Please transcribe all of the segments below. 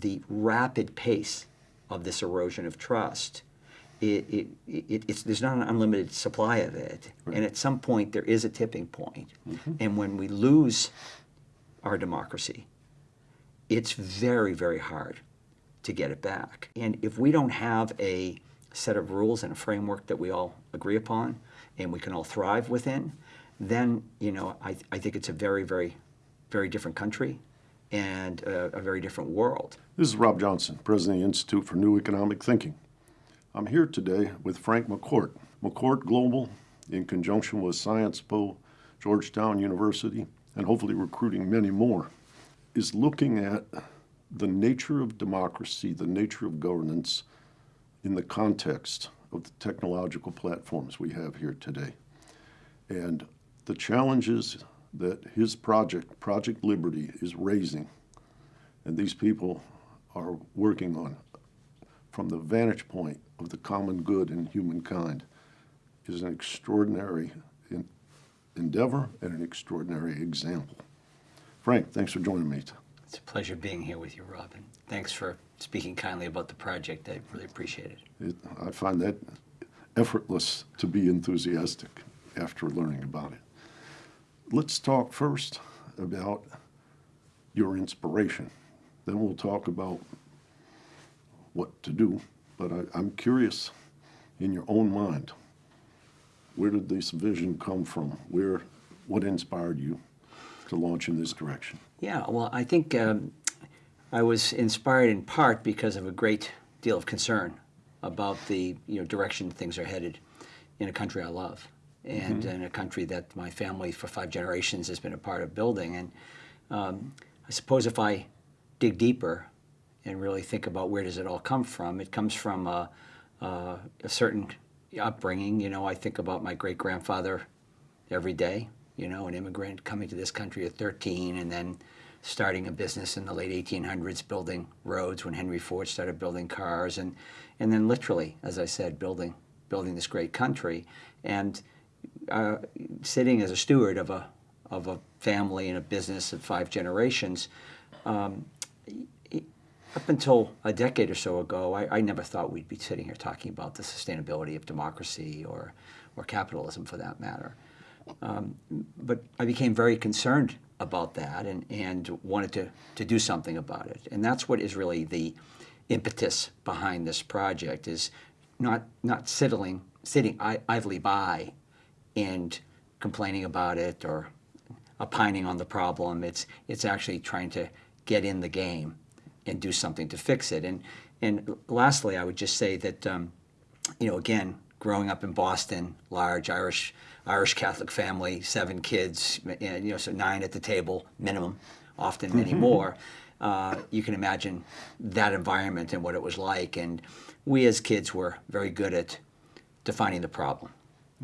the rapid pace of this erosion of trust, it, it, it, it's, there's not an unlimited supply of it. And at some point, there is a tipping point. Mm-hmm. And when we lose our democracy, it's very, very hard to get it back. And if we don't have a set of rules and a framework that we all agree upon and we can all thrive within, then, you know, I, I think it's a very, very, very different country and a, a very different world. This is Rob Johnson, President of the Institute for New Economic Thinking. I'm here today with Frank McCourt. McCourt Global, in conjunction with Sciences Po, Georgetown University, and hopefully recruiting many more, is looking at the nature of democracy, the nature of governance in the context of the technological platforms we have here today. And the challenges that his project, Project Liberty, is raising, and these people are working on from the vantage point of the common good in humankind, is an extraordinary en- endeavor and an extraordinary example. Frank, thanks for joining me. It's a pleasure being here with you, Robin. Thanks for speaking kindly about the project. I really appreciate it. It, I find that effortless to be enthusiastic after learning about it. Let's talk first about your inspiration. Then we'll talk about what to do. But I, I'm curious, in your own mind, where did this vision come from? Where, what inspired you to launch in this direction? Yeah, well, I think um, I was inspired in part because of a great deal of concern about the you know direction things are headed in a country I love and in a country that my family for five generations has been a part of building. And um, I suppose if I dig deeper and really think about where does it all come from, it comes from a, a, a certain upbringing. You know, I think about my great grandfather every day. You know, an immigrant coming to this country at 13 and then starting a business in the late 1800s, building roads when Henry Ford started building cars, and and then literally, as I said, building building this great country, and uh, sitting as a steward of a of a family and a business of five generations. Um, up until a decade or so ago, I, I, never thought we'd be sitting here talking about the sustainability of democracy or, or capitalism for that matter. Um, but I became very concerned about that and, and wanted to, to do something about it. And that's what is really the impetus behind this project is not, not sitting, sitting idly by and complaining about it or opining on the problem. It's, it's actually trying to get in the game and do something to fix it. And, and lastly, I would just say that, um, you know, again, growing up in Boston, large Irish Irish Catholic family, seven kids, and, you know, so nine at the table minimum, often many more. Uh, you can imagine that environment and what it was like. And we as kids were very good at defining the problem.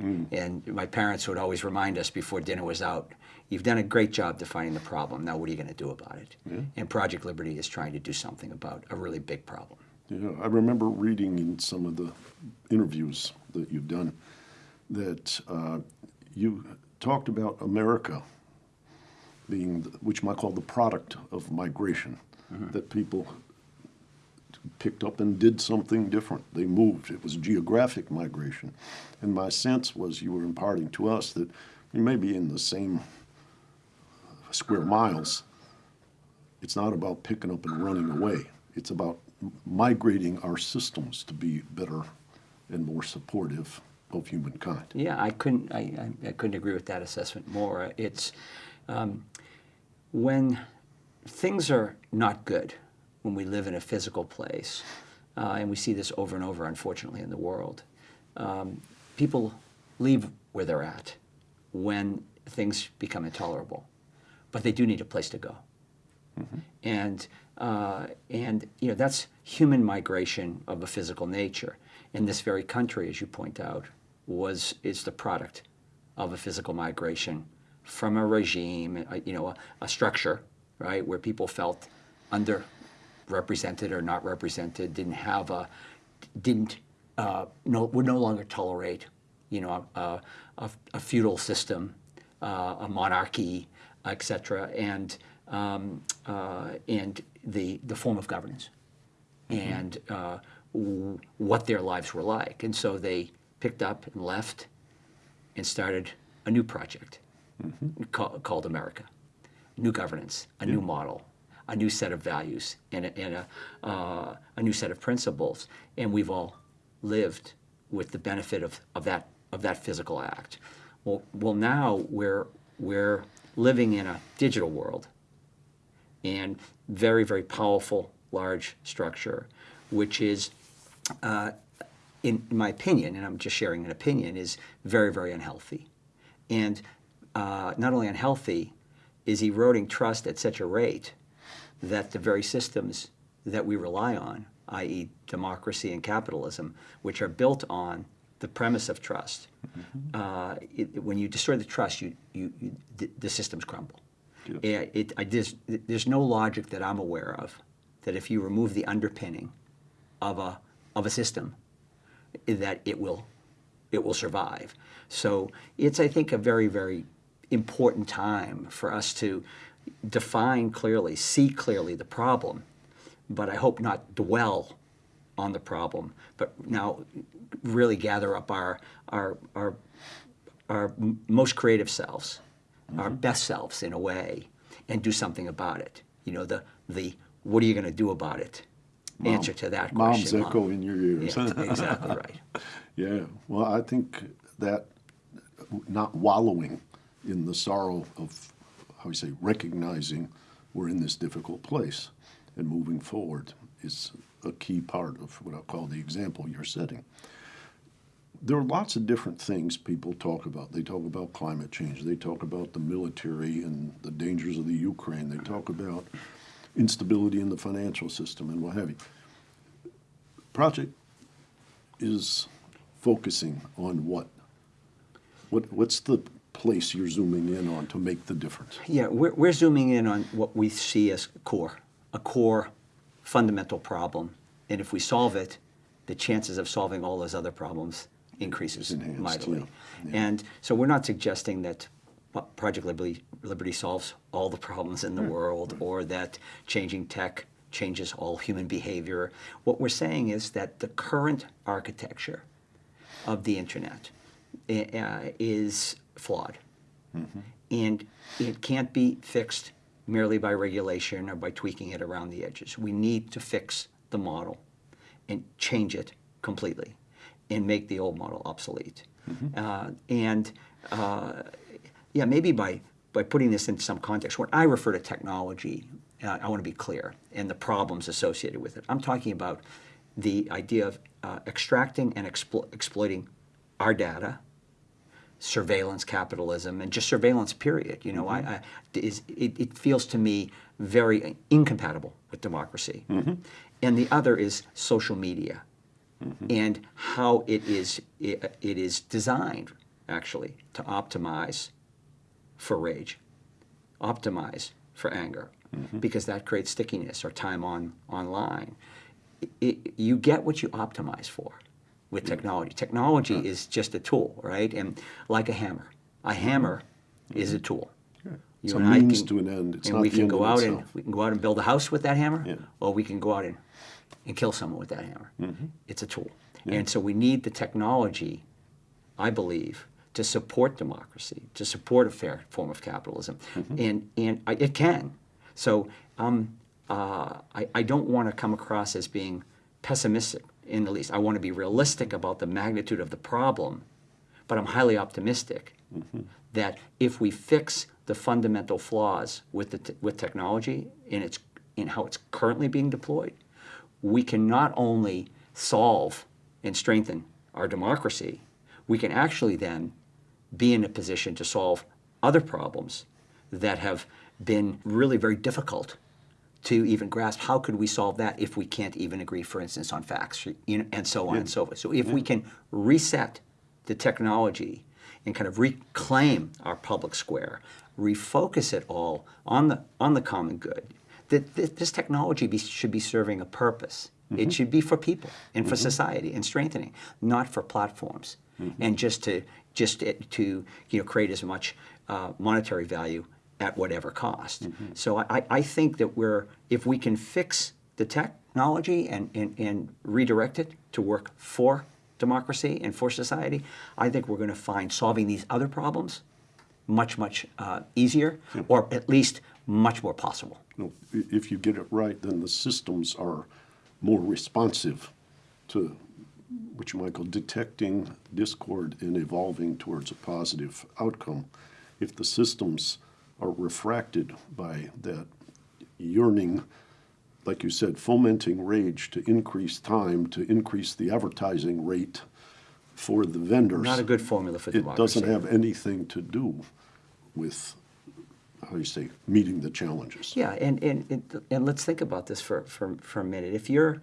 Mm. And my parents would always remind us before dinner was out, you've done a great job defining the problem. Now what are you going to do about it? Yeah. And Project Liberty is trying to do something about a really big problem. Yeah, I remember reading in some of the interviews that you've done that uh, you talked about America being, the, which might call the product of migration, mm-hmm. that people picked up and did something different. They moved. It was geographic migration. And my sense was you were imparting to us that we may be in the same square miles. It's not about picking up and running away. It's about migrating our systems to be better and more supportive of humankind. Yeah, I couldn't. I, I, couldn't agree with that assessment more. It's um, when things are not good, when we live in a physical place, uh, and we see this over and over, unfortunately, in the world. Um, people leave where they're at when things become intolerable, but they do need a place to go. Mm-hmm. And uh, and you know that's human migration of a physical nature. In this very country, as you point out, was is the product of a physical migration from a regime, a, you know, a, a, structure, right, where people felt underrepresented or not represented, didn't have a, didn't, uh, no, would no longer tolerate, you know, a, a, a feudal system, uh, a monarchy, etc. And um, uh, and the, the form of governance and uh, w- what their lives were like. And so they picked up and left and started a new project ca- called America. New governance, a new model, a new set of values, and a, and a, uh, a new set of principles. And we've all lived with the benefit of, of, that, of that physical act. Well, well, now we're, we're living in a digital world and very, very powerful, large structure, which is, uh, in, in my opinion, and I'm just sharing an opinion, is very, very unhealthy. And uh, not only unhealthy, is eroding trust at such a rate that the very systems that we rely on, i.e., democracy and capitalism, which are built on the premise of trust, uh, it, when you destroy the trust, you, you, you, the, the systems crumble. Yeah, it, I just, there's no logic that I'm aware of that if you remove the underpinning of a, of a system, that it will, it will survive. So it's, I think, a very, very important time for us to define clearly, see clearly the problem, but I hope not dwell on the problem, but now really gather up our, our, our, our most creative selves, our mm-hmm. best selves in a way, and do something about it. You know, the, the what are you going to do about it? Answer to that Mom's question. Mom. echo in your ears. Yeah, exactly right. Yeah, well, I think that not wallowing in the sorrow of, how we say, recognizing we're in this difficult place and moving forward is a key part of what I'll call the example you're setting. There are lots of different things people talk about. They talk about climate change, they talk about the military and the dangers of the Ukraine, they talk about instability in the financial system and what have you. Project is focusing on what? What what's the place you're zooming in on to make the difference? Yeah, we're, we're zooming in on what we see as core, a core fundamental problem. And if we solve it, the chances of solving all those other problems increases Enhanced, mightily. yeah, yeah. And so we're not suggesting that Project Liberty, Liberty solves all the problems in the world or that changing tech changes all human behavior. What we're saying is that the current architecture of the internet uh, is flawed. And it can't be fixed merely by regulation or by tweaking it around the edges. We need to fix the model and change it completely and make the old model obsolete. Uh, and uh, yeah, maybe by, by putting this in some context, when I refer to technology, uh, I want to be clear, and the problems associated with it. I'm talking about the idea of uh, extracting and explo- exploiting our data, surveillance capitalism, and just surveillance. Period. You know, I, mm-hmm. I is it, it feels to me very incompatible with democracy. Mm-hmm. And the other is social media, mm-hmm. and how it is it, it is designed actually to optimize for rage, optimize for anger, because that creates stickiness or time on online. It, you get what you optimize for with technology. Technology is just a tool, right? And like a hammer, a hammer is a tool. It's You a and I means can- to an end. It's and we can go out and we can go out and build a house with that hammer, Yeah. or we can go out and, and kill someone with that hammer. Mm-hmm. It's a tool, and so we need the technology, I believe, to support democracy, to support a fair form of capitalism, Mm-hmm. and and I, it can. So um, uh, I, I don't want to come across as being pessimistic in the least. I want to be realistic about the magnitude of the problem, but I'm highly optimistic mm-hmm. that if we fix the fundamental flaws with the with technology in its in how it's currently being deployed, we can not only solve and strengthen our democracy, we can actually then be in a position to solve other problems that have been really very difficult to even grasp how could we solve that if we can't even agree, for instance, on facts, you know, and so on and so forth. So if we can reset the technology and kind of reclaim our public square, refocus it all on the on the common good, that this technology be, should be serving a purpose. It mm-hmm. should be for people and for mm-hmm. society and strengthening, not for platforms, mm-hmm. and just to just to you know create as much uh, monetary value at whatever cost. So I, I think that we're, if we can fix the technology and, and, and redirect it to work for democracy and for society, I think we're going to find solving these other problems much, much uh, easier, or at least much more possible. I- if you get it right, then the systems are more responsive to what you might call detecting discord and evolving towards a positive outcome. If the systems are refracted by that yearning, like you said, fomenting rage to increase time, to increase the advertising rate for the vendors. Not a good formula for It democracy. doesn't have anything to do with, how do you say, meeting the challenges. Yeah, and, and, and, and let's think about this for, for, for a minute. If your,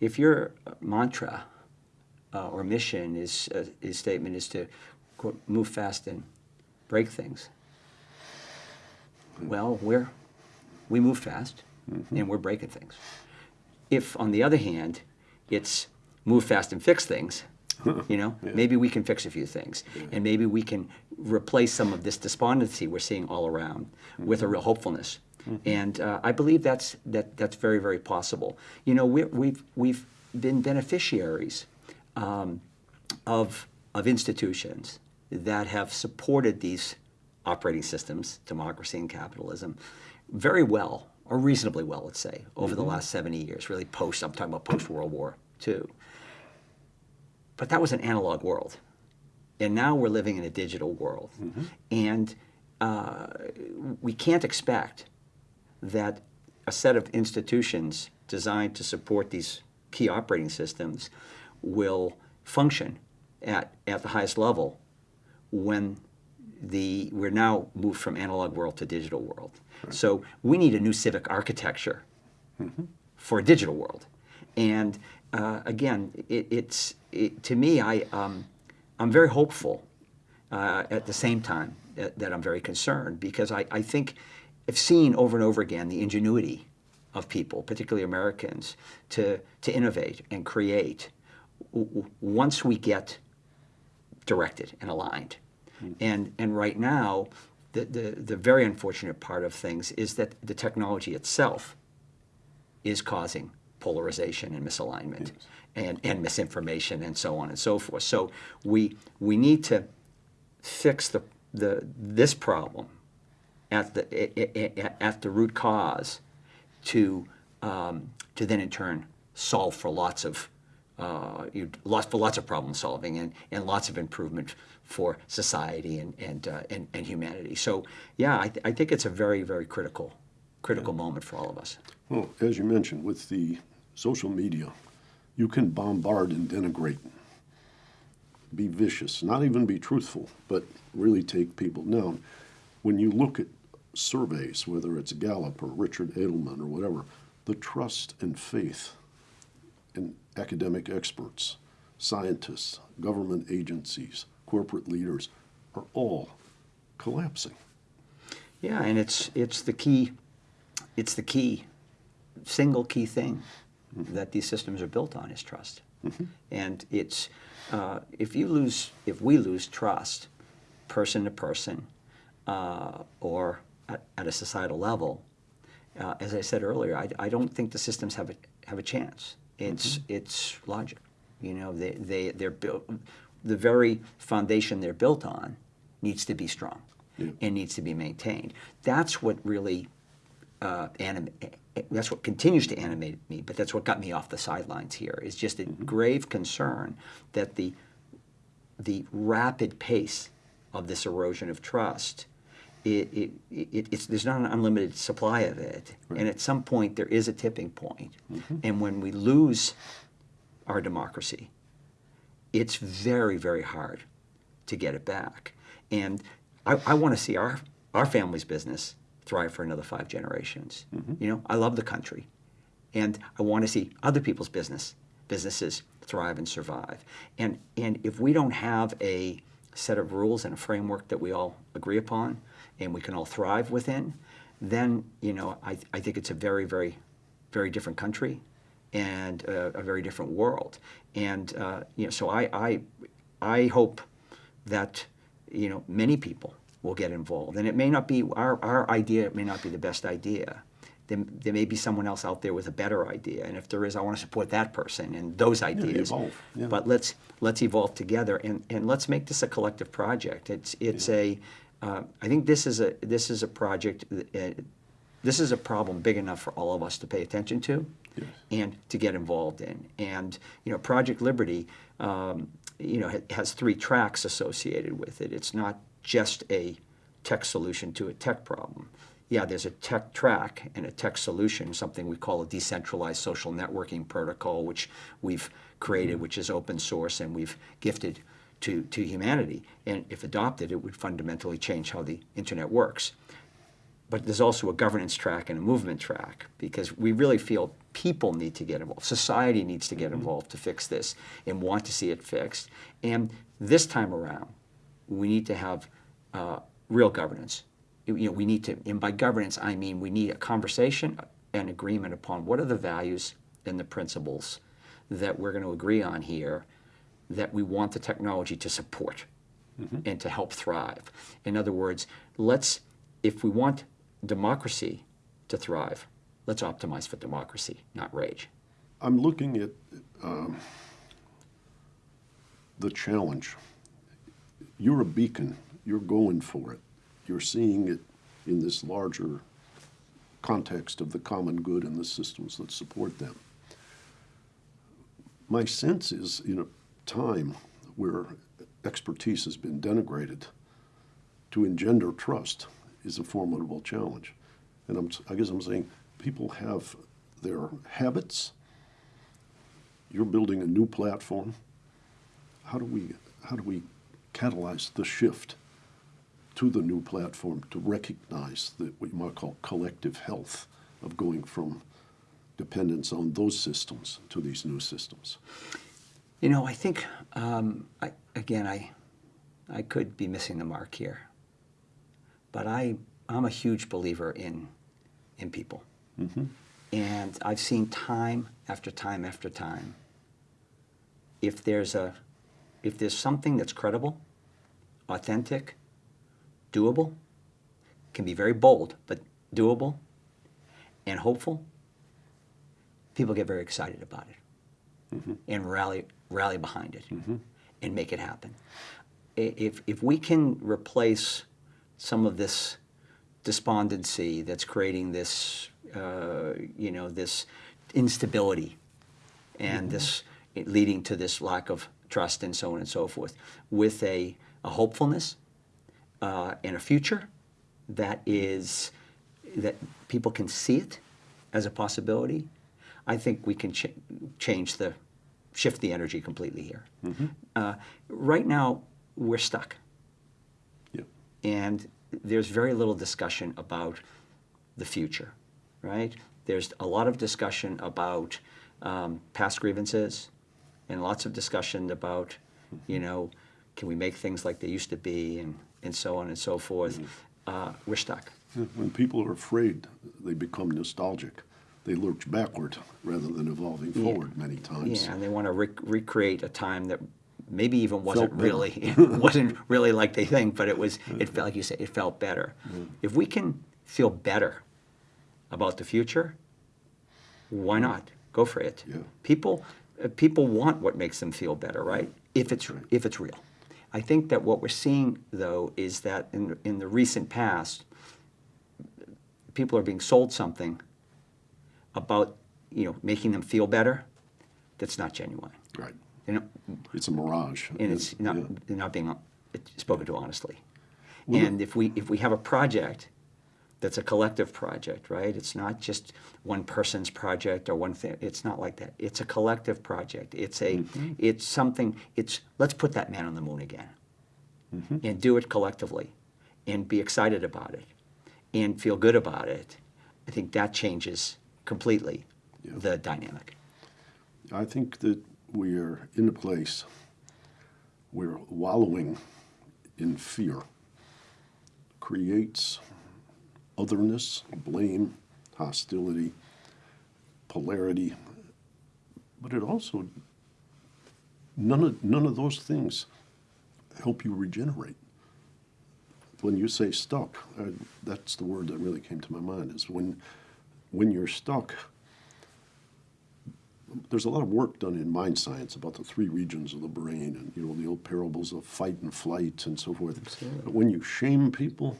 if your mantra uh, or mission is, uh, is statement is to quote, move fast and break things, well, we're, we move fast and we're breaking things. If, on the other hand, it's move fast and fix things, you know, maybe we can fix a few things, and maybe we can replace some of this despondency we're seeing all around with a real hopefulness. And uh, I believe that's that that's very very possible. You know, we we've we've been beneficiaries um, of of institutions that have supported these operating systems, democracy and capitalism, very well or reasonably well, let's say, over the last 70 years, really post, I'm talking about post World War II. But that was an analog world. And now we're living in a digital world. And uh, we can't expect that a set of institutions designed to support these key operating systems will function at, at the highest level when the we're now moved from analog world to digital world. So we need a new civic architecture for a digital world. And uh, again, it, it's it, to me, I um, I'm very hopeful. Uh, at the same time that, that I'm very concerned because I, I think I've seen over and over again the ingenuity of people, particularly Americans, to to innovate and create. Once we get directed and aligned. And, and right now, the, the, the very unfortunate part of things is that the technology itself is causing polarization and misalignment and, and misinformation and so on and so forth. So we, we need to fix the, the, this problem at the, at the root cause to, um, to then in turn solve for lots of, uh, you, lots, for lots of problem solving and, and lots of improvement for society and, and, uh, and, and humanity. So yeah, I, th- I think it's a very, very critical, critical moment for all of us. Well, as you mentioned, with the social media, you can bombard and denigrate, be vicious, not even be truthful, but really take people down. When you look at surveys, whether it's Gallup or Richard Edelman or whatever, the trust and faith in academic experts, scientists, government agencies, corporate leaders are all collapsing. Yeah, and it's it's the key, it's the key, single key thing that these systems are built on is trust, and it's uh, if you lose if we lose trust, person to person, uh, or at, at a societal level, uh, as I said earlier, I, I don't think the systems have a have a chance. It's mm-hmm. it's logic, you know. They they they're built. The very foundation they're built on needs to be strong Yeah. and needs to be maintained. That's what really uh, anim- eh, eh, that's what continues to animate me. But that's what got me off the sidelines here. Is just a mm-hmm. grave concern that the the rapid pace of this erosion of trust. It, it, it, it's, there's not an unlimited supply of it. And at some point, there is a tipping point. Mm-hmm. And when we lose our democracy, it's very, very hard to get it back. And I, I want to see our, our family's business thrive for another five generations. Mm-hmm. You know, I love the country. And I want to see other people's business businesses thrive and survive. And, and if we don't have a set of rules and a framework that we all agree upon and we can all thrive within, then, you know, I, I think it's a very, very, very different country and uh, a very different world. And uh, you know, so I, I, I hope that you know many people will get involved. And it may not be, our, our idea may not be the best idea. There, there may be someone else out there with a better idea. And if there is, I want to support that person and those ideas. evolve, yeah. But let's, let's evolve together and, and let's make this a collective project. It's, it's a, uh, I think this is a, this is a project, uh, this is a problem big enough for all of us to pay attention to Yes. and to get involved in. And you know, Project Liberty, um, you know, ha- has three tracks associated with it. It's not just a tech solution to a tech problem. Yeah, there's a tech track and a tech solution, something we call a decentralized social networking protocol, which we've created, which is open source and we've gifted to, to humanity. And if adopted, it would fundamentally change how the internet works but there's also a governance track and a movement track because we really feel people need to get involved. Society needs to get involved to fix this and want to see it fixed. And this time around, we need to have uh, real governance. You know, we need to, and by governance, I mean we need a conversation and agreement upon what are the values and the principles that we're going to agree on here that we want the technology to support and to help thrive. In other words, let's, if we want democracy to thrive, let's optimize for democracy, not rage. I'm looking at um, the challenge. You're a beacon. You're going for it. You're seeing it in this larger context of the common good and the systems that support them. My sense is, you a time where expertise has been denigrated, to engender trust is a formidable challenge. And I'm, I guess I'm saying people have their habits. You're building a new platform. How do we, how do we catalyze the shift to the new platform to recognize that what you might call collective health of going from dependence on those systems to these new systems? You know, I think, um, I, again, I, I could be missing the mark here, but I, I'm a huge believer in, in people. And I've seen time after time after time, if there's a, if there's something that's credible, authentic, doable, can be very bold, but doable and hopeful, people get very excited about it and rally rally behind it and make it happen. If if we can replace some of this despondency that's creating this uh, you know this instability and this leading to this lack of trust and so on and so forth with a, a hopefulness uh, and a future that is that people can see it as a possibility, I think we can ch- change the shift the energy completely here. Uh, right now, we're stuck, Yeah. and there's very little discussion about the future. Right? There's a lot of discussion about um, past grievances, and lots of discussion about, you know, can we make things like they used to be, and and so on and so forth. Uh, we're stuck. When people are afraid, they become nostalgic. They lurch backward rather than evolving forward many times. Yeah, and they want to rec- recreate a time that maybe even wasn't really wasn't really like they think, but it was. It felt like you said, it felt better. If we can feel better about the future, why not go for it? Yeah. People, uh, people want what makes them feel better, right? If it's if it's real. I think that what we're seeing though is that in in the recent past, people are being sold something about you know making them feel better that's not genuine. Right. You know, It's a mirage. and it's not Yeah. they're not being spoken to honestly. and if we if we have a project that's a collective project, right? It's not just one person's project or one thing. It's not like that. It's a collective project. It's a mm-hmm. it's something. It's let's put that man on the moon again, mm-hmm. and do it collectively, and be excited about it, and feel good about it. I think that changes completely Yeah. the dynamic. I think that we are in a place where wallowing in fear creates otherness, blame, hostility, polarity, but it also none of none of those things help you regenerate. when you say stuck, uh, that's the word that really came to my mind. Is when when you're stuck. There's a lot of work done in mind science about the three regions of the brain, and you know the old parables of fight and flight and so forth. Absolutely. But when you shame people,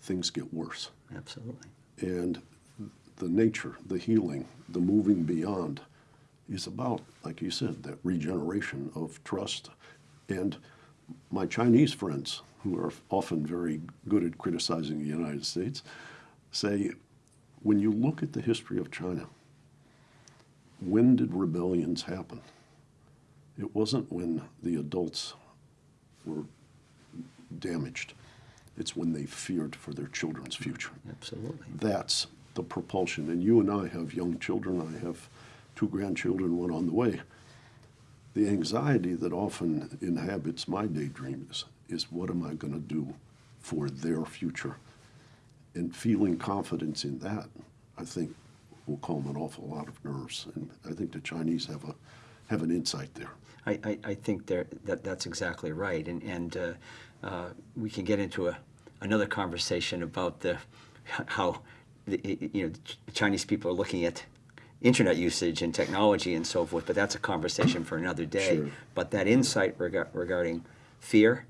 things get worse. Absolutely. And the nature, the healing, the moving beyond is about, like you said, that regeneration of trust. And my Chinese friends, who are often very good at criticizing the United States, say when you look at the history of China, when did rebellions happen? It wasn't when the adults were damaged. It's when they feared for their children's future Absolutely. that's the propulsion. And you and I have young children. I have two grandchildren, one on the way. The anxiety that often inhabits my daydreams is what am I going to do for their future? And feeling confidence in that, I think, will calm an awful lot of nerves. And I think the Chinese have a have an insight there. I, I, I think there, that that's exactly right, and and uh, uh, we can get into a another conversation about the how the, you know Chinese people are looking at internet usage and technology and so forth, but that's a conversation for another day. Sure. But that insight rega- regarding fear,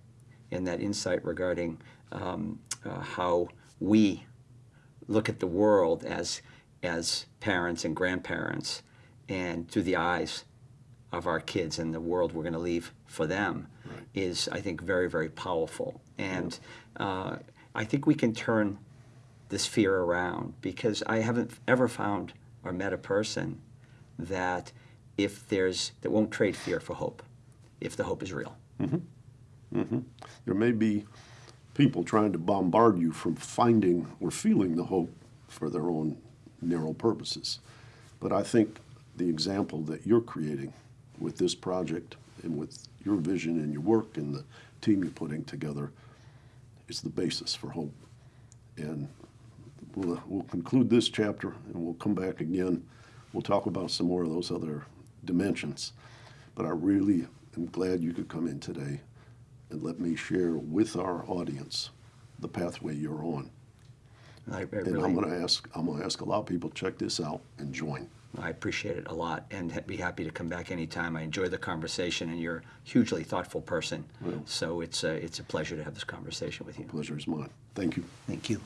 and that insight regarding um, uh, how we look at the world as as parents and grandparents, and through the eyes of our kids and the world we're going to leave for them Right. is, I think, very, very powerful. And uh, I think we can turn this fear around because I haven't ever found or met a person that if there's that won't trade fear for hope, if the hope is real. There may be people trying to bombard you from finding or feeling the hope for their own narrow purposes. But I think the example that you're creating with this project and with your vision and your work and the team you're putting together is the basis for hope. And we'll, we'll conclude this chapter and we'll come back again. We'll talk about some more of those other dimensions. But I really am glad you could come in today and let me share with our audience the pathway you're on. I, I And really, I'm going to ask I'm going to ask a lot of people to check this out and join. I appreciate it a lot, and be happy to come back anytime. I enjoy the conversation, and you're a hugely thoughtful person. Well. so it's a, it's a pleasure to have this conversation with you. Pleasure is mine. Thank you. Thank you.